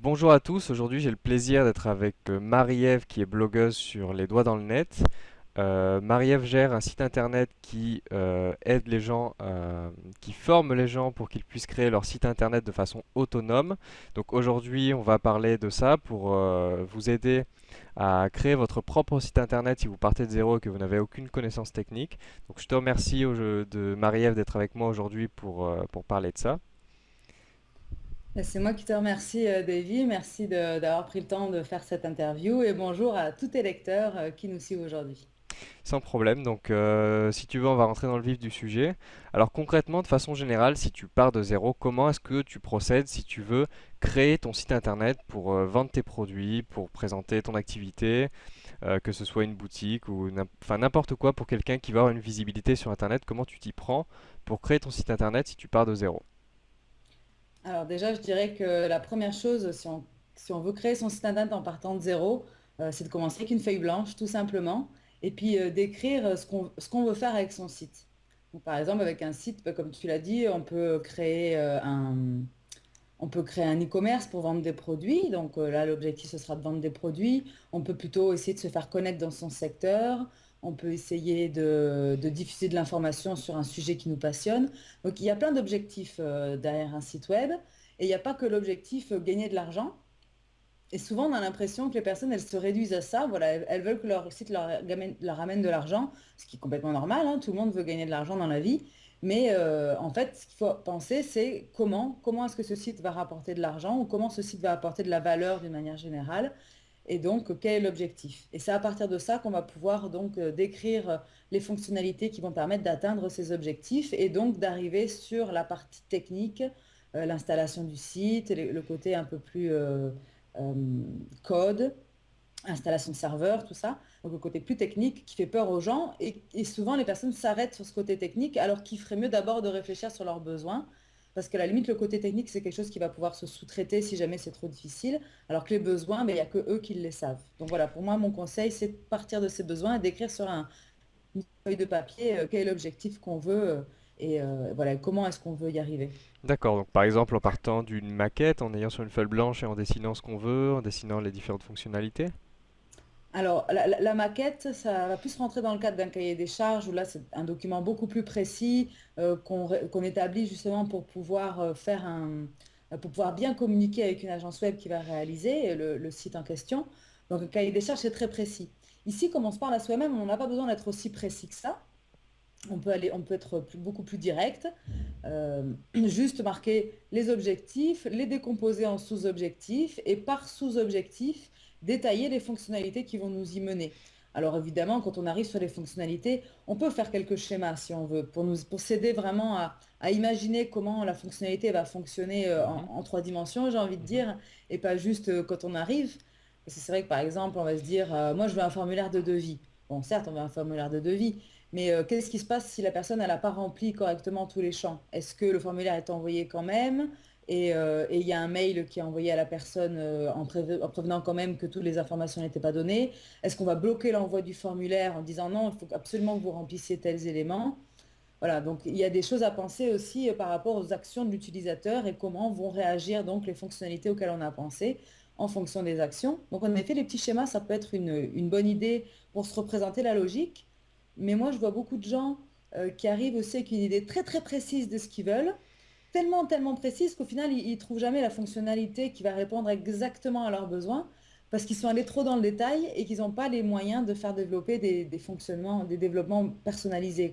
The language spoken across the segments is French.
Bonjour à tous, aujourd'hui j'ai le plaisir d'être avec euh, Marie-Ève qui est blogueuse sur Les Doigts dans le Net. Euh, Marie-Ève gère un site internet qui euh, aide les gens, qui forme les gens pour qu'ils puissent créer leur site internet de façon autonome. Donc aujourd'hui on va parler de ça pour vous aider à créer votre propre site internet si vous partez de zéro et que vous n'avez aucune connaissance technique. Donc je te remercie de Marie-Ève d'être avec moi aujourd'hui pour parler de ça. Ben, C'est moi qui te remercie, euh, Davy. Merci d'avoir pris le temps de faire cette interview et bonjour à tous tes lecteurs euh, qui nous suivent aujourd'hui. Sans problème. Donc, euh, si tu veux, on va rentrer dans le vif du sujet. Alors, concrètement, de façon générale, si tu pars de zéro, comment est-ce que tu procèdes si tu veux créer ton site internet pour vendre tes produits, pour présenter ton activité, que ce soit une boutique ou n'importe quoi pour quelqu'un qui va avoir une visibilité sur internet, comment tu t'y prends pour créer ton site internet si tu pars de zéro? Alors déjà, je dirais que la première chose, si on, veut créer son site internet en partant de zéro, euh, c'est de commencer avec une feuille blanche, tout simplement, et puis euh, d'écrire euh, ce qu'on veut faire avec son site. Par exemple, avec un site, ben, comme tu l'as dit, on peut créer un, On peut créer un e-commerce pour vendre des produits. Donc là, l'objectif, ce sera de vendre des produits. On peut plutôt essayer de se faire connaître dans son secteur. On peut essayer de, diffuser de l'information sur un sujet qui nous passionne. Donc il y a plein d'objectifs euh, derrière un site web. Et il n'y a pas que l'objectif euh, gagner de l'argent. Et souvent, on a l'impression que les personnes, elles se réduisent à ça. Voilà, elles, veulent que leur site leur, ramène de l'argent, ce qui est complètement normal, hein. Tout le monde veut gagner de l'argent dans la vie. Mais euh, en fait, ce qu'il faut penser, c'est comment est-ce que ce site va rapporter de l'argent ou comment ce site va apporter de la valeur d'une manière générale. Et donc, quel est l'objectif? Et c'est à partir de ça qu'on va pouvoir donc euh, décrire euh, les fonctionnalités qui vont permettre d'atteindre ces objectifs et donc d'arriver sur la partie technique, euh, l'installation du site, le, côté un peu plus code, installation de serveur, tout ça. Donc le côté plus technique qui fait peur aux gens. Et, et souvent, les personnes s'arrêtent sur ce côté technique alors qu'il ferait mieux d'abord de réfléchir sur leurs besoins. Parce qu'à la limite, le côté technique, c'est quelque chose qui va pouvoir se sous-traiter si jamais c'est trop difficile. Alors que les besoins, mais il n'y a que eux qui les savent. Donc voilà, pour moi, mon conseil, c'est de partir de ces besoins et d'écrire sur un, une feuille de papier euh, quel est l'objectif qu'on veut euh, et euh, voilà, comment est-ce qu'on veut y arriver. D'accord, donc par exemple en partant d'une maquette, en ayant sur une feuille blanche et en dessinant ce qu'on veut, en dessinant les différentes fonctionnalités? Alors, la, maquette, ça va plus rentrer dans le cadre d'un cahier des charges où là, c'est un document beaucoup plus précis euh, qu'on établit justement pour pouvoir euh, faire un, euh, pour pouvoir bien communiquer avec une agence web qui va réaliser le, site en question. Donc, un cahier des charges, c'est très précis. Ici, comme on se parle à soi-même, on n'a pas besoin d'être aussi précis que ça. On peut aller, on peut être beaucoup plus direct, juste marquer les objectifs, les décomposer en sous-objectifs et par sous-objectif, détailler les fonctionnalités qui vont nous y mener. Alors évidemment, quand on arrive sur les fonctionnalités, on peut faire quelques schémas si on veut, pour nous, pour s'aider vraiment à, à imaginer comment la fonctionnalité va fonctionner euh, en, Mhm, en trois dimensions, j'ai envie de mhm. dire, et pas juste euh, quand on arrive. Parce que c'est vrai que par exemple, on va se dire, euh, moi je veux un formulaire de devis. Bon, certes, on veut un formulaire de devis, mais euh, qu'est-ce qui se passe si la personne n'a pas rempli correctement tous les champs? Est-ce que le formulaire est envoyé quand même? Et euh, et il y a un mail qui est envoyé à la personne euh, en, préve- en prévenant quand même que toutes les informations n'étaient pas données? Est-ce qu'on va bloquer l'envoi du formulaire en disant non, il faut absolument que vous remplissiez tels éléments? Voilà, donc il y a des choses à penser aussi euh, par rapport aux actions de l'utilisateur et comment vont réagir donc les fonctionnalités auxquelles on a pensé en fonction des actions. Donc en effet, les petits schémas, ça peut être une, une bonne idée pour se représenter la logique, mais moi je vois beaucoup de gens qui arrivent aussi avec une idée très très précise de ce qu'ils veulent, tellement tellement précise qu'au final ils, ils trouvent jamais la fonctionnalité qui va répondre exactement à leurs besoins parce qu'ils sont allés trop dans le détail et qu'ils n'ont pas les moyens de faire développer des, fonctionnements, des développements personnalisés.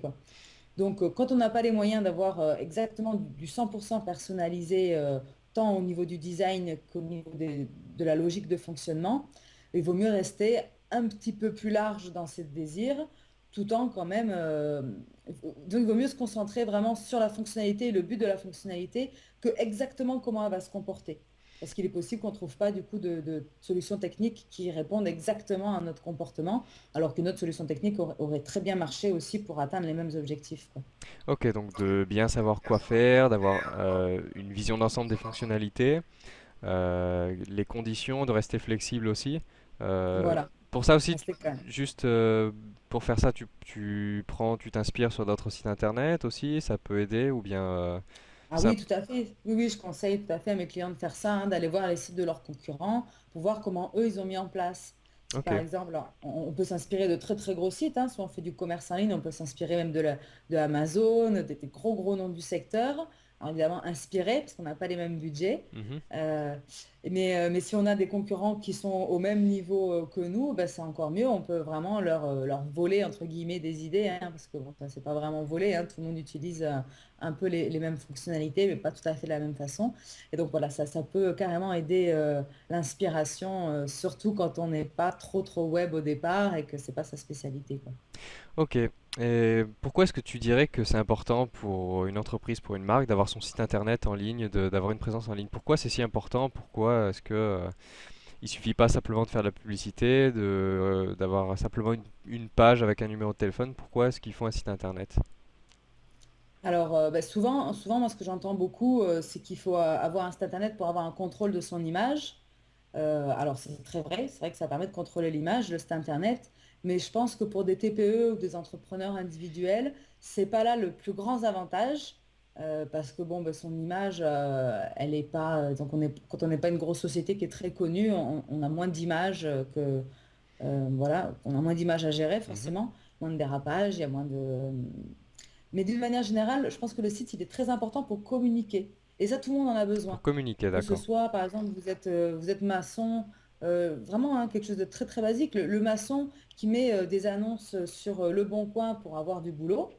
Donc, euh, quand on n'a pas les moyens d'avoir euh, exactement du, du 100% personnalisé, euh, tant au niveau du design qu'au niveau de la logique de fonctionnement, il vaut mieux rester un petit peu plus large dans ses désirs, tout en quand même... euh, donc, il vaut mieux se concentrer vraiment sur la fonctionnalité et le but de la fonctionnalité que exactement comment elle va se comporter. Parce qu'il est possible qu'on ne trouve pas du coup de, de solutions techniques qui répondent exactement à notre comportement, alors qu'une autre solution technique aurait, aurait très bien marché aussi pour atteindre les mêmes objectifs, quoi. Ok, donc de bien savoir quoi faire, d'avoir euh, une vision d'ensemble des fonctionnalités, euh, les conditions, de rester flexible aussi. Euh, Voilà, pour ça aussi, juste euh, pour faire ça, tu, tu prends, tu t'inspires sur d'autres sites internet aussi, ça peut aider ou bien. euh, Ah oui, tout à fait. Oui, oui, je conseille tout à fait à mes clients de faire ça, hein, d'aller voir les sites de leurs concurrents pour voir comment eux, ils ont mis en place. Par exemple, on on peut s'inspirer de très très gros sites, hein, si on fait du commerce en ligne, on peut s'inspirer même de, la, de Amazon, des, des gros gros noms du secteur. Alors évidemment, inspiré, parce qu'on n'a pas les mêmes budgets. Mhm. Euh, mais, euh, mais si on a des concurrents qui sont au même niveau euh, que nous, bah, c'est encore mieux. On peut vraiment leur, leur voler, entre guillemets, des idées, hein, parce que bon, c'est pas vraiment voler. hein. tout le monde utilise un peu les, les mêmes fonctionnalités, mais pas tout à fait de la même façon. Et donc voilà, ça, ça peut carrément aider euh, l'inspiration, euh, surtout quand on n'est pas trop trop web au départ et que c'est pas sa spécialité, quoi. Ok. Et pourquoi est-ce que tu dirais que c'est important pour une entreprise, pour une marque, d'avoir son site internet en ligne, d'avoir une présence en ligne? Pourquoi c'est si important? Pourquoi est-ce que euh, il suffit pas simplement de faire de la publicité, euh, d'avoir simplement une, page avec un numéro de téléphone? Pourquoi est-ce qu'il faut un site internet? Alors, euh, bah, souvent, souvent, moi, ce que j'entends beaucoup, euh, c'est qu'il faut avoir un site internet pour avoir un contrôle de son image. Alors, c'est très vrai, c'est vrai que ça permet de contrôler l'image, le site internet, mais je pense que pour des TPE ou des entrepreneurs individuels, c'est pas là le plus grand avantage, euh, parce que bon, bah, son image, euh, elle est pas, euh, donc on est, quand on n'est pas une grosse société qui est très connue, on, on a moins d'images que, euh, voilà, on a moins d'images à gérer Mhm. forcément, moins de dérapages, il y a moins de, mais d'une manière générale, je pense que le site, il est très important pour communiquer. Et ça, tout le monde en a Pour besoin. communiquer, Que ce d'accord. soit, par exemple, vous êtes, vous êtes maçon, euh, vraiment hein, quelque chose de très très basique. Le, le maçon qui met euh, des annonces sur euh, Le Bon Coin pour avoir du boulot,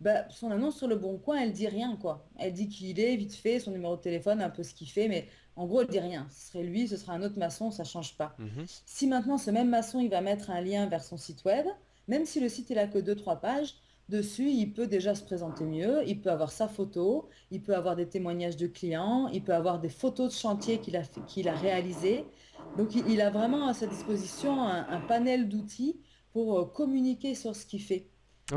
bah, son annonce sur Le Bon Coin, elle dit rien, quoi. Elle dit qui il est, vite fait, son numéro de téléphone, un peu ce qu'il fait, mais en gros, elle dit rien. Ce serait lui, ce sera un autre maçon, ça change pas. Mhm. Si maintenant ce même maçon, il va mettre un lien vers son site web, même si le site il a que deux trois pages, dessus, il peut déjà se présenter mieux, il peut avoir sa photo, il peut avoir des témoignages de clients, il peut avoir des photos de chantier qu'il a, qu'il a réalisé. Donc il, il a vraiment à sa disposition un, un panel d'outils pour euh, communiquer sur ce qu'il fait.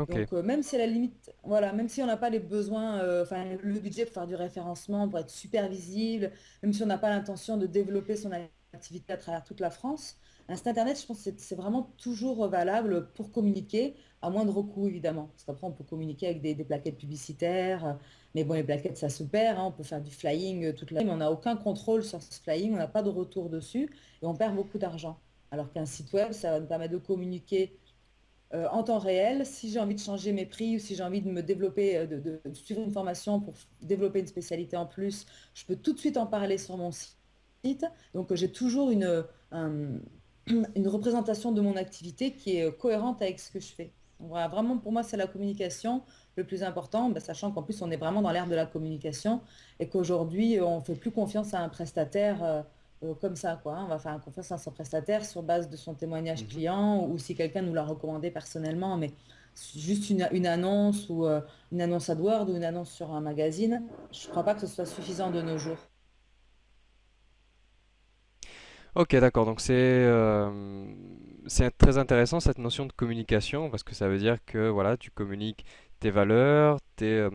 Donc, euh, même si à la limite, voilà, même si on n'a pas les besoins, euh, enfin, le budget pour faire du référencement, pour être super visible, même si on n'a pas l'intention de développer son activité à travers toute la France, un site internet, je pense que c'est vraiment toujours valable pour communiquer, à moindre coût, évidemment. Parce qu'après, on peut communiquer avec des, des plaquettes publicitaires, mais bon, les plaquettes, ça se perd, hein, on peut faire du flying euh, toute la mais on n'a aucun contrôle sur ce flying, on n'a pas de retour dessus, et on perd beaucoup d'argent. Alors qu'un site web, ça va nous permettre de communiquer euh, en temps réel, si j'ai envie de changer mes prix ou si j'ai envie de me développer, euh, de, suivre une formation pour développer une spécialité en plus, je peux tout de suite en parler sur mon site. Donc, j'ai toujours une, un- une représentation de mon activité qui est cohérente avec ce que je fais. Vraiment, pour moi, c'est la communication le plus important, bah, sachant qu'en plus, on est vraiment dans l'ère de la communication et qu'aujourd'hui, on ne fait plus confiance à un prestataire. euh, euh, comme ça, quoi. hein. On va faire confiance à son prestataire sur base de son témoignage Mhm. client ou si quelqu'un nous l'a recommandé personnellement, mais juste une, une annonce ou euh, une annonce AdWords ou une annonce sur un magazine, je ne crois pas que ce soit suffisant de nos jours. Ok, d'accord. Donc c'est euh, c'est très intéressant cette notion de communication parce que ça veut dire que voilà, tu communiques tes valeurs, tes, euh,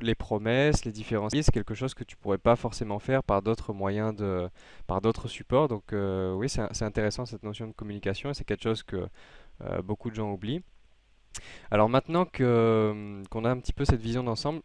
les promesses, les différents services, quelque chose que tu pourrais pas forcément faire par d'autres moyens de, par d'autres supports. Donc euh, oui, c'est c'est intéressant cette notion de communication et c'est quelque chose que euh, beaucoup de gens oublient. Alors maintenant qu'on a un petit peu cette vision d'ensemble,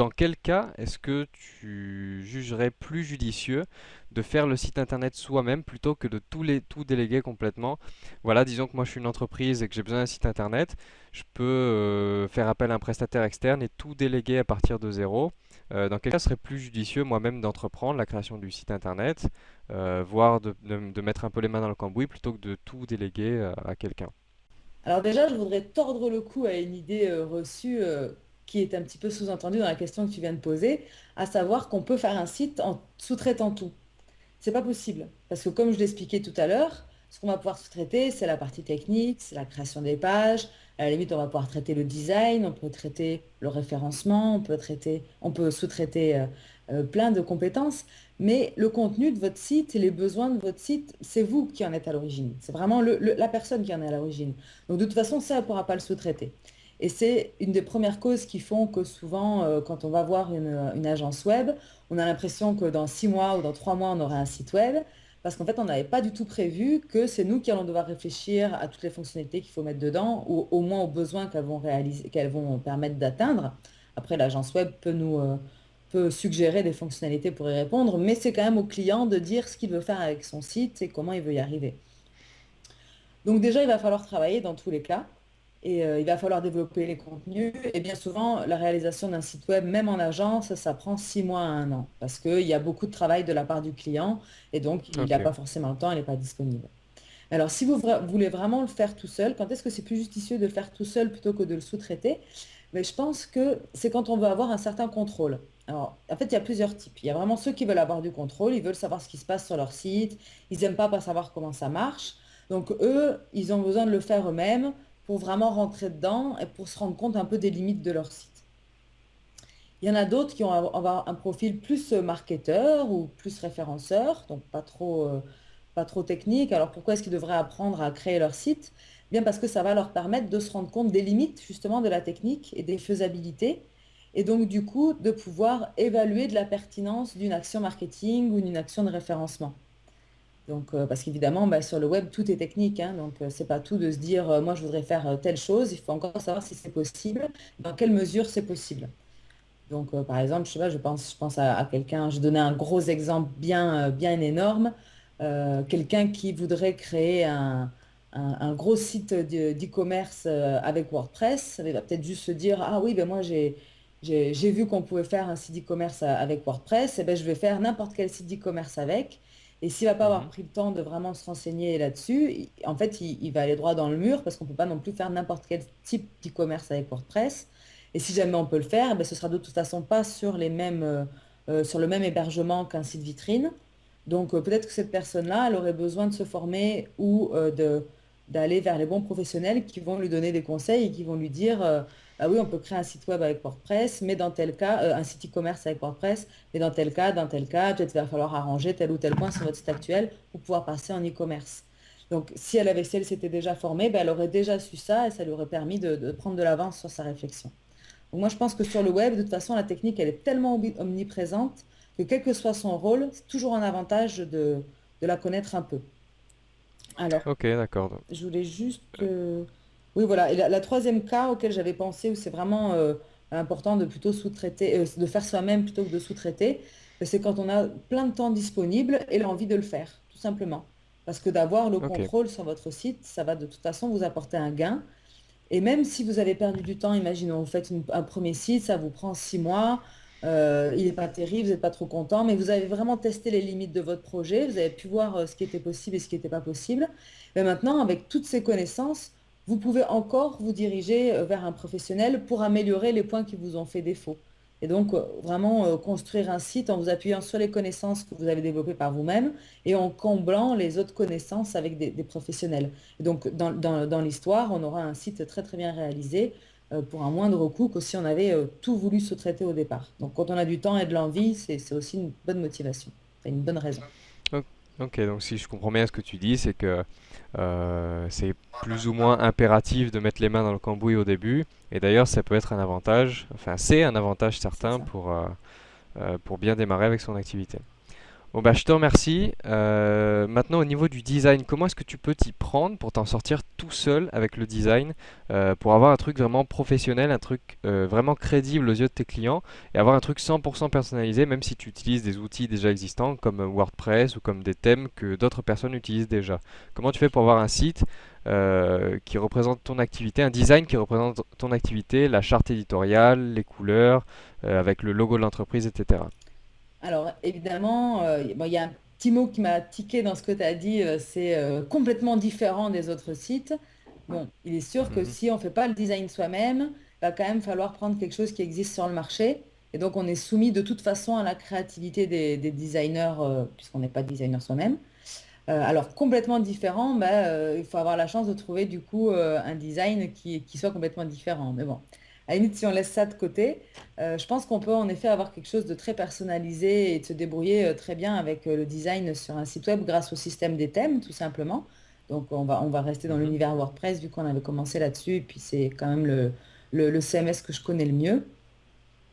dans quel cas est-ce que tu jugerais plus judicieux de faire le site internet soi-même plutôt que de tout, déléguer complètement? Voilà, disons que moi je suis une entreprise et que j'ai besoin d'un site internet, je peux euh, faire appel à un prestataire externe et tout déléguer à partir de zéro. Euh, dans quel cas serait plus judicieux moi-même d'entreprendre la création du site internet, euh, voire de, mettre un peu les mains dans le cambouis plutôt que de tout déléguer à quelqu'un? Alors déjà, je voudrais tordre le cou à une idée reçue qui est un petit peu sous-entendue dans la question que tu viens de poser, à savoir qu'on peut faire un site en sous-traitant tout. C'est pas possible. Parce que comme je l'expliquais tout à l'heure, ce qu'on va pouvoir sous-traiter, c'est la partie technique, c'est la création des pages. À la limite, on va pouvoir traiter le design, on peut traiter le référencement, on peut traiter, on peut sous-traiter euh, euh, plein de compétences. Mais le contenu de votre site et les besoins de votre site, c'est vous qui en êtes à l'origine. C'est vraiment la personne qui en est à l'origine. Donc de toute façon, ça, ne pourra pas le sous-traiter. Et c'est une des premières causes qui font que souvent, euh, quand on va voir une, agence web, on a l'impression que dans six mois ou dans trois mois, on aura un site web, parce qu'en fait, on n'avait pas du tout prévu que c'est nous qui allons devoir réfléchir à toutes les fonctionnalités qu'il faut mettre dedans, ou au moins aux besoins qu'elles vont réaliser, qu'elles vont permettre d'atteindre. Après, l'agence web peut nous, euh, peut suggérer des fonctionnalités pour y répondre, mais c'est quand même au client de dire ce qu'il veut faire avec son site et comment il veut y arriver. Donc déjà, il va falloir travailler dans tous les cas et euh, il va falloir développer les contenus. Et bien souvent, la réalisation d'un site web, même en agence, ça prend six mois à un an parce qu'il y a beaucoup de travail de la part du client et donc il n'a pas forcément le temps, il n'est pas disponible. Alors, si vous voulez vraiment le faire tout seul, quand est-ce que c'est plus justicieux de le faire tout seul plutôt que de le sous-traiter? Mais je pense que c'est quand on veut avoir un certain contrôle. Alors, en fait, il y a plusieurs types. Il y a vraiment ceux qui veulent avoir du contrôle, ils veulent savoir ce qui se passe sur leur site, ils n'aiment pas pas savoir comment ça marche. Donc, eux, ils ont besoin de le faire eux-mêmes pour vraiment rentrer dedans et pour se rendre compte un peu des limites de leur site. Il y en a d'autres qui ont avoir un profil plus marketeur ou plus référenceur, donc pas trop, euh, pas trop technique. Alors pourquoi est-ce qu'ils devraient apprendre à créer leur site? Bien parce que ça va leur permettre de se rendre compte des limites justement de la technique et des faisabilités et donc du coup de pouvoir évaluer de la pertinence d'une action marketing ou d'une action de référencement. Donc, euh, parce qu'évidemment, bah, sur le web, tout est technique. Hein. donc, euh, c'est pas tout de se dire, euh, moi, je voudrais faire telle chose. Il faut encore savoir si c'est possible, dans quelle mesure c'est possible. Donc, par exemple, je sais pas, je pense, à, quelqu'un, je donnais un gros exemple bien, bien énorme. quelqu'un qui voudrait créer un, gros site d'e-commerce avec WordPress, il va peut-être juste se dire, ah oui, ben moi, j'ai j'ai vu qu'on pouvait faire un site e-commerce avec WordPress, et ben je vais faire n'importe quel site e-commerce avec. Et s'il va pas avoir Mhm. pris le temps de vraiment se renseigner là-dessus, en fait, il, il va aller droit dans le mur parce qu'on peut pas non plus faire n'importe quel type d'e-commerce avec WordPress. Et si jamais on peut le faire, ben, ce sera de toute façon pas sur les mêmes, euh, euh, sur le même hébergement qu'un site vitrine. Donc euh, peut-être que cette personne-là, elle aurait besoin de se former ou euh, de, d'aller vers les bons professionnels qui vont lui donner des conseils et qui vont lui dire, ah oui, on peut créer un site web avec WordPress, mais dans tel cas, euh, un site e-commerce avec WordPress, mais dans tel cas, dans tel cas, peut-être va falloir arranger tel ou tel point sur votre site actuel pour pouvoir passer en e-commerce. Donc, si elle avait, si elle s'était déjà formée, ben, elle aurait déjà su ça et ça lui aurait permis de, prendre de l'avance sur sa réflexion. Donc, moi, je pense que sur le web, de toute façon, la technique, elle est tellement omni- omniprésente que quel que soit son rôle, c'est toujours un avantage de la connaître un peu. Alors, Ok, d'accord. donc. je voulais juste... euh, Oui, voilà. Et la, la troisième cas auquel j'avais pensé, où c'est vraiment euh, important de plutôt sous-traiter, euh, de faire soi-même plutôt que de sous-traiter, euh, c'est quand on a plein de temps disponible et l'envie de le faire, tout simplement. Parce que d'avoir le Ok. contrôle sur votre site, ça va de toute façon vous apporter un gain. Et même si vous avez perdu du temps, imaginons, vous faites une- un premier site, ça vous prend six mois, euh, il n'est pas terrible, vous n'êtes pas trop content, mais vous avez vraiment testé les limites de votre projet, vous avez pu voir euh, ce qui était possible et ce qui n'était pas possible. Mais maintenant, avec toutes ces connaissances, vous pouvez encore vous diriger euh, vers un professionnel pour améliorer les points qui vous ont fait défaut. Et donc, vraiment construire un site en vous appuyant sur les connaissances que vous avez développées par vous-même et en comblant les autres connaissances avec des, professionnels. Donc, dans, l'histoire, on aura un site très très bien réalisé pour un moindre coût que si on avait euh, tout voulu se traiter au départ. Donc, quand on a du temps et de l'envie, c'est aussi une bonne motivation, une bonne raison. Ok, donc si je comprends bien ce que tu dis, c'est que euh, c'est plus ou moins impératif de mettre les mains dans le cambouis au début. Et d'ailleurs, ça peut être un avantage, enfin c'est un avantage certain pour, euh, euh, pour bien démarrer avec son activité. Bon bah je te remercie. Euh, maintenant au niveau du design, comment est-ce que tu peux t'y prendre pour t'en sortir tout seul avec le design, euh, pour avoir un truc vraiment professionnel, un truc euh, vraiment crédible aux yeux de tes clients et avoir un truc 100% personnalisé même si tu utilises des outils déjà existants comme WordPress ou comme des thèmes que d'autres personnes utilisent déjà. Comment tu fais pour avoir un site qui représente ton activité, un design qui représente ton activité, la charte éditoriale, les couleurs, avec le logo de l'entreprise, etc. Alors, évidemment, euh, bon, il y a un petit mot qui m'a tiqué dans ce que tu as dit, euh, c'est euh, complètement différent des autres sites. Bon, il est sûr que Mhm. si on ne fait pas le design soi-même, il va quand même falloir prendre quelque chose qui existe sur le marché. Et donc, on est soumis de toute façon à la créativité des, des designers, euh, puisqu'on n'est pas designer soi-même. Euh, alors, complètement différent, bah, euh, il faut avoir la chance de trouver du coup euh, un design qui, qui soit complètement différent. Mais bon, à la limite, si on laisse ça de côté, euh, je pense qu'on peut en effet avoir quelque chose de très personnalisé et de se débrouiller euh, très bien avec euh, le design sur un site web grâce au système des thèmes, tout simplement. Donc, on va, on va rester dans Mhm. l'univers WordPress vu qu'on avait commencé là-dessus, et puis c'est quand même le, le, le CMS que je connais le mieux.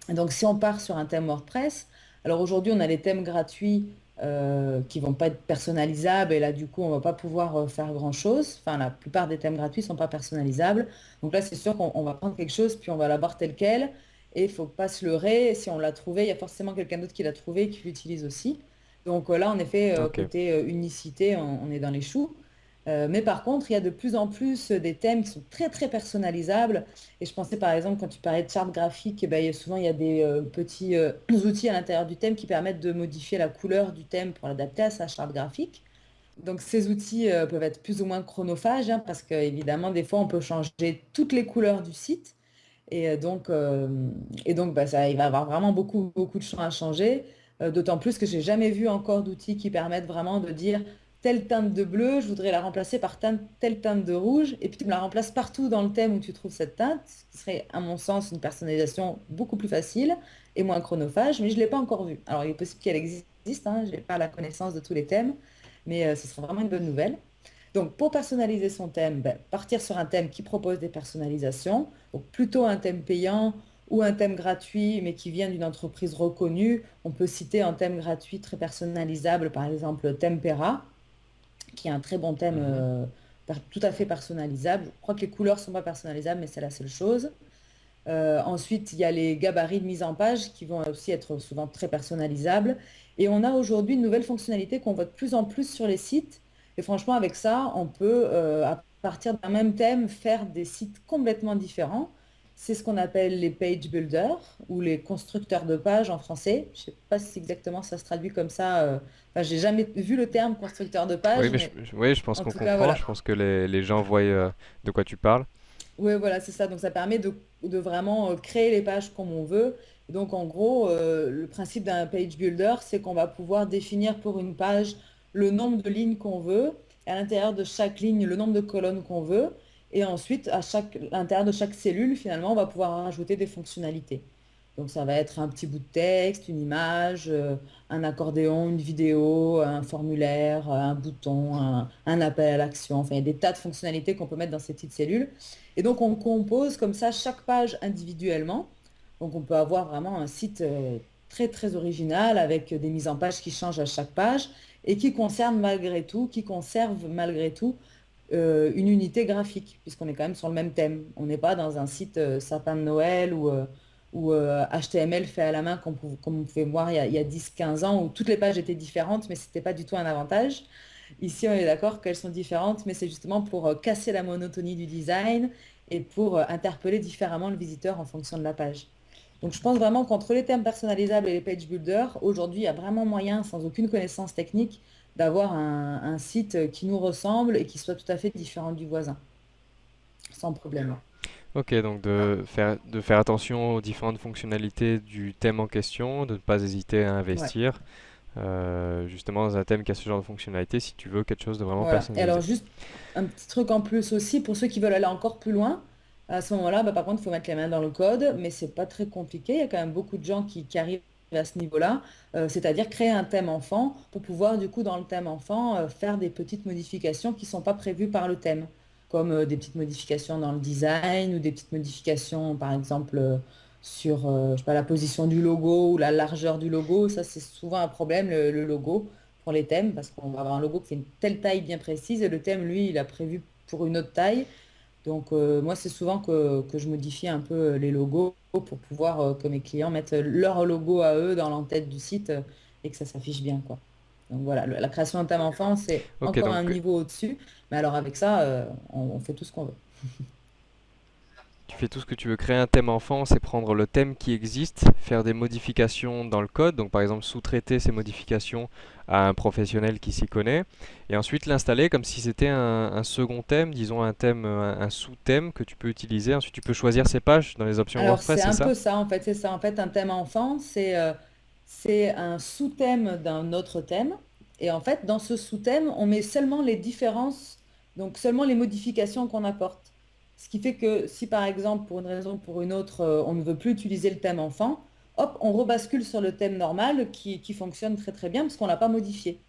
Donc, si on part sur un thème WordPress, alors aujourd'hui, on a les thèmes gratuits euh, qui vont pas être personnalisables et là, du coup, on va pas pouvoir euh, faire grand-chose. Enfin, la plupart des thèmes gratuits sont pas personnalisables. Donc là, c'est sûr qu'on on va prendre quelque chose, puis on va l'avoir tel quel. et il faut pas se leurrer. Si on l'a trouvé, il y a forcément quelqu'un d'autre qui l'a trouvé et qui l'utilise aussi. Donc euh, là, en effet, euh, côté unicité, on, on est dans les choux. Euh, mais par contre, il y a de plus en plus des thèmes qui sont très très personnalisables. Et je pensais par exemple, quand tu parlais de charte graphique, eh ben, souvent il y a des euh, petits euh, outils à l'intérieur du thème qui permettent de modifier la couleur du thème pour l'adapter à sa charte graphique. Donc ces outils peuvent être plus ou moins chronophages, hein, parce qu'évidemment, des fois, on peut changer toutes les couleurs du site. Et donc, et donc bah, ça, il va y avoir vraiment beaucoup, beaucoup de champs à changer. D'autant plus que j'ai jamais vu encore d'outils qui permettent vraiment de dire telle teinte de bleu, je voudrais la remplacer par telle teinte de rouge, et puis tu me la remplaces partout dans le thème où tu trouves cette teinte, ce qui serait, à mon sens, une personnalisation beaucoup plus facile et moins chronophage, mais je ne l'ai pas encore vu. Alors, il est possible qu'elle existe, hein, je n'ai pas la connaissance de tous les thèmes, mais euh, ce serait vraiment une bonne nouvelle. Donc, pour personnaliser son thème, ben, partir sur un thème qui propose des personnalisations, donc plutôt un thème payant ou un thème gratuit, mais qui vient d'une entreprise reconnue. On peut citer un thème gratuit très personnalisable, par exemple Tempera, qui est un très bon thème Mhm. euh, tout à fait personnalisable. Je crois que les couleurs ne sont pas personnalisables, mais c'est la seule chose. Euh, ensuite, il y a les gabarits de mise en page qui vont aussi être souvent très personnalisables. Et on a aujourd'hui une nouvelle fonctionnalité qu'on voit de plus en plus sur les sites. Et franchement, avec ça, on peut, euh, à partir d'un même thème, faire des sites complètement différents. C'est ce qu'on appelle les page builders ou les constructeurs de pages en français. Je ne sais pas si exactement ça se traduit comme ça. euh, Enfin, j'ai jamais vu le terme constructeur de Oui, pages, mais je, mais je- oui, je pense en qu'on cas, comprend. Je pense que les, les gens voient euh, de quoi tu parles. Oui, voilà, c'est ça. Donc, ça permet de, de vraiment euh, créer les pages comme on veut. Donc, en gros, euh, le principe d'un page builder, c'est qu'on va pouvoir définir pour une page le nombre de lignes qu'on veut, et à l'intérieur de chaque ligne, le nombre de colonnes qu'on veut. Et ensuite, à chaque, l'intérieur de chaque cellule, finalement, on va pouvoir rajouter des fonctionnalités. Donc, ça va être un petit bout de texte, une image, euh, un accordéon, une vidéo, un formulaire, un bouton, un, appel à l'action. Enfin, il y a des tas de fonctionnalités qu'on peut mettre dans ces petites cellules. Et donc, on compose comme ça chaque page individuellement. Donc, on peut avoir vraiment un site euh, très, très original avec des mises en page qui changent à chaque page et qui concerne malgré tout, qui conserve malgré tout euh, une unité graphique, puisqu'on est quand même sur le même thème. On n'est pas dans un site euh, sapin de Noël ou, euh, ou euh, HTML fait à la main, comme, comme on pouvait voir il y a, a 10-15 ans, où toutes les pages étaient différentes, mais ce n'était pas du tout un avantage. Ici, on est d'accord qu'elles sont différentes, mais c'est justement pour euh, casser la monotonie du design et pour euh, interpeller différemment le visiteur en fonction de la page. Donc, je pense vraiment qu'entre les thèmes personnalisables et les page builders, aujourd'hui, il y a vraiment moyen, sans aucune connaissance technique, d'avoir un, un site qui nous ressemble et qui soit tout à fait différent du voisin, sans problème. Ok, donc de faire, de faire attention aux différentes fonctionnalités du thème en question, de ne pas hésiter à Ouais. investir, euh, justement dans un thème qui a ce genre de fonctionnalité si tu veux quelque chose de vraiment Voilà. Et alors, personnalisé. juste un petit truc en plus aussi, pour ceux qui veulent aller encore plus loin, à ce moment-là, bah, par contre, il faut mettre les mains dans le code, mais c'est pas très compliqué. Il y a quand même beaucoup de gens qui, qui arrivent à ce niveau-là, euh, c'est-à-dire créer un thème enfant pour pouvoir, du coup, dans le thème enfant, euh, faire des petites modifications qui ne sont pas prévues par le thème, comme euh, des petites modifications dans le design ou des petites modifications, par exemple, sur la position du logo ou la largeur du logo. Ça, c'est souvent un problème, le, le logo, pour les thèmes, parce qu'on va avoir un logo qui fait une telle taille bien précise et le thème, lui, il a prévu pour une autre taille. Donc, euh, moi, c'est souvent que, que je modifie un peu euh, les logos pour pouvoir euh, que mes clients mettent leur logo à eux dans l'entête du site euh, et que ça s'affiche bien, quoi. Donc voilà, le- la création d'un thème enfant, c'est encore un niveau au-dessus. Mais alors avec ça, on, on fait tout ce qu'on veut. tu fais tout ce que tu veux. Créer un thème enfant, c'est prendre le thème qui existe, faire des modifications dans le code, donc par exemple sous-traiter ces modifications à un professionnel qui s'y connaît, et ensuite l'installer comme si c'était un, un second thème, disons un thème, un, un sous-thème que tu peux utiliser. Ensuite, tu peux choisir ces pages dans les options Alors WordPress, c'est c'est un peu ça, en fait, c'est ça. En fait, un thème enfant, c'est euh, c'est un sous-thème d'un autre thème. Et en fait, dans ce sous-thème, on met seulement les différences, donc seulement les modifications qu'on apporte. Ce qui fait que si par exemple, pour une raison ou pour une autre, euh, on ne veut plus utiliser le thème enfant, hop, on rebascule sur le thème normal qui, fonctionne très très bien parce qu'on ne l'a pas modifié.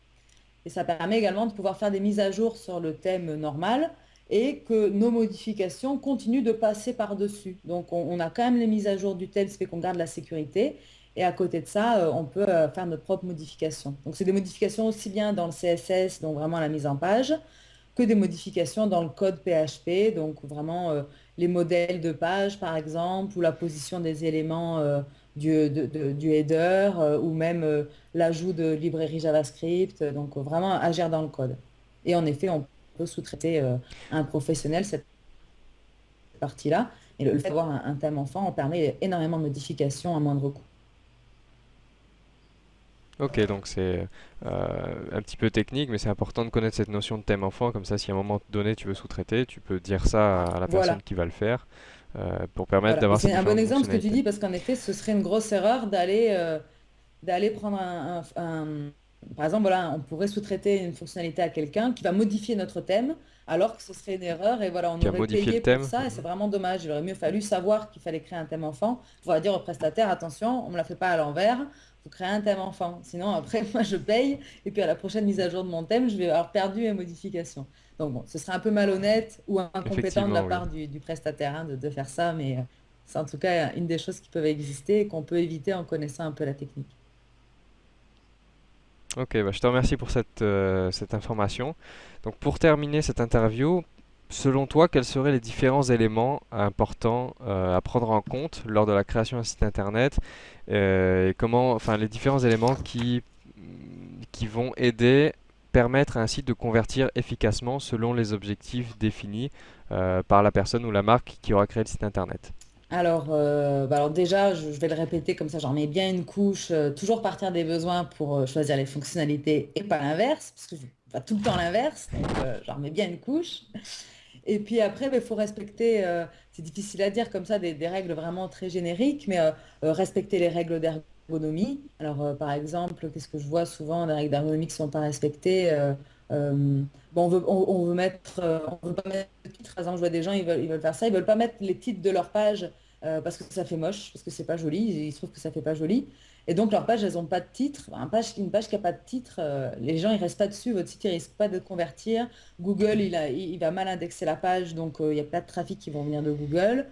Et ça permet également de pouvoir faire des mises à jour sur le thème normal et que nos modifications continuent de passer par-dessus. Donc on, a quand même les mises à jour du thème, ce qui fait qu'on garde la sécurité. Et à côté de ça, euh, on peut euh, faire notre propre modification. Donc c'est des modifications aussi bien dans le CSS, donc vraiment la mise en page, que des modifications dans le code PHP. Donc vraiment, euh, les modèles de page, par exemple, ou la position des éléments euh, du, du header, euh, ou même l'ajout de librairies JavaScript. Donc, vraiment agir dans le code. Et en effet, on peut sous-traiter un professionnel cette partie-là. Et le fait d'avoir un, thème enfant en permet énormément de modifications à moindre coût. Ok, donc c'est un petit peu technique, mais c'est important de connaître cette notion de thème enfant. Comme ça, si à un moment donné tu veux sous-traiter, tu peux dire ça à la personne qui va le faire pour permettre d'avoir C'est un bon exemple ce que tu dis, parce qu'en effet, ce serait une grosse erreur d'aller d'aller prendre un, Par exemple, voilà, on pourrait sous-traiter une fonctionnalité à quelqu'un qui va modifier notre thème, alors que ce serait une erreur, et voilà, on aurait payé pour ça, et c'est vraiment dommage. Il aurait mieux fallu savoir qu'il fallait créer un thème enfant, pour dire au prestataire, attention, on ne me la fait pas à l'envers, faut créer un thème enfant. Sinon, après, moi, je paye. Et puis, à la prochaine mise à jour de mon thème, je vais avoir perdu mes modifications. Donc, bon, ce serait un peu malhonnête ou incompétent de la part du, prestataire hein, de, faire ça. Mais euh, c'est en tout cas une des choses qui peuvent exister et qu'on peut éviter en connaissant un peu la technique. Ok, bah, je te remercie pour cette, euh, cette information. Donc, pour terminer cette interview, Selon toi, quels seraient les différents éléments importants euh, à prendre en compte lors de la création d'un site internet euh, comment, enfin, les différents éléments qui, qui vont aider, permettre à un site de convertir efficacement selon les objectifs définis euh, par la personne ou la marque qui aura créé le site internet? Alors, bah alors déjà, je, vais le répéter comme ça, j'en mets bien une couche, toujours partir des besoins pour choisir les fonctionnalités et pas l'inverse, parce que je fais tout le temps l'inverse, donc j'en remets bien une couche. Et puis après, il bah, faut respecter, euh, c'est difficile à dire comme ça, des, règles vraiment très génériques, mais euh, euh, respecter les règles d'ergonomie. Alors, par exemple, qu'est-ce que je vois souvent, des règles d'ergonomie qui ne sont pas respectées bon, on veut, on, veut mettre, on veut pas mettre de titres. Par exemple, je vois des gens, ils veulent, ils veulent faire ça, ils veulent pas mettre les titres de leur page parce que ça fait moche, parce que c'est pas joli, ils trouvent que ça fait pas joli. Et donc, leurs pages, elles n'ont pas de titre. une page qui n'a pas de titre, euh, les gens, ils restent pas dessus. Votre site, il risque pas de convertir. Google, il, va mal indexer la page, donc euh, il y a plein de trafic qui vont venir de Google.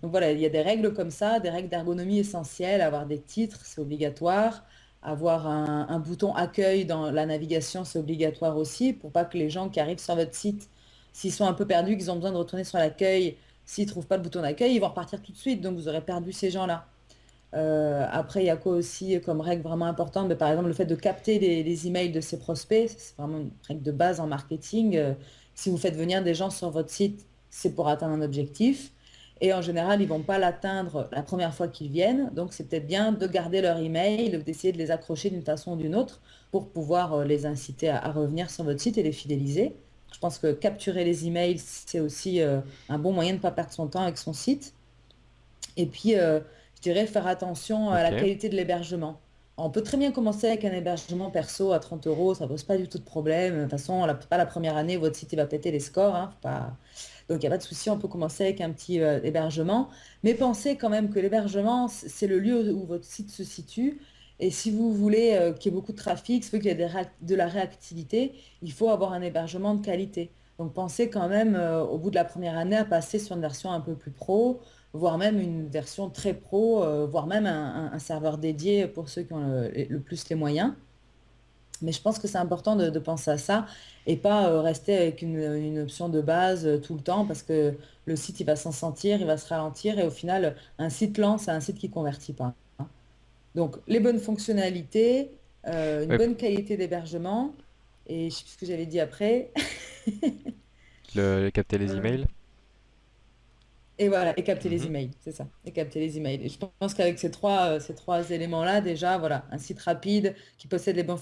Donc voilà, il y a des règles comme ça, des règles d'ergonomie essentielles. Avoir des titres, c'est obligatoire. Avoir un, bouton accueil dans la navigation, c'est obligatoire aussi, pour pas que les gens qui arrivent sur votre site, s'ils sont un peu perdus, qu'ils ont besoin de retourner sur l'accueil, s'ils ne trouvent pas le bouton d'accueil, ils vont repartir tout de suite. Donc vous aurez perdu ces gens-là. Euh, après, il y a quoi aussi comme règle vraiment importante? Mais Par exemple, le fait de capter les, emails de ses prospects, c'est vraiment une règle de base en marketing. Euh, si vous faites venir des gens sur votre site, c'est pour atteindre un objectif. Et en général, ils ne vont pas l'atteindre la première fois qu'ils viennent. Donc, c'est peut-être bien de garder leur email, d'essayer de les accrocher d'une façon ou d'une autre pour pouvoir euh, les inciter à, revenir sur votre site et les fidéliser. Je pense que capturer les emails, c'est aussi un bon moyen de ne pas perdre son temps avec son site. Et puis, je dirais faire attention à la qualité de l'hébergement. On peut très bien commencer avec un hébergement perso à 30 euros, ça ne pose pas du tout de problème. De toute façon, pas la première année, votre site va péter les scores. Hein, pas... Donc, il n'y a pas de souci, on peut commencer avec un petit euh, hébergement. Mais pensez quand même que l'hébergement, c'est le lieu où votre site se situe. Et si vous voulez euh, qu'il y ait beaucoup de trafic, si vous voulez qu'il y ait de la réactivité, il faut avoir un hébergement de qualité. Donc, pensez quand même, euh, au bout de la première année, à passer sur une version un peu plus pro, voire même une version très pro, euh, voire même un, serveur dédié pour ceux qui ont le, plus les moyens. Mais je pense que c'est important de, penser à ça et pas euh, rester avec une, option de base euh, tout le temps parce que le site il va s'en sentir, il va se ralentir et au final un site lent c'est un site qui convertit pas. Hein. Donc les bonnes fonctionnalités, une bonne qualité d'hébergement et je sais plus ce que j'avais dit après. le, capter les emails. Et voilà, et capter les mhm. emails, c'est ça. Et capter les emails. Et je pense qu'avec ces trois, euh, ces trois éléments-là, déjà, voilà, un site rapide qui possède les bonnes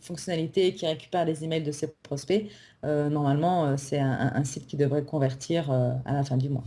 fonctionnalités, qui récupère les emails de ses prospects, euh, normalement, euh, c'est un, site qui devrait convertir à la fin du mois.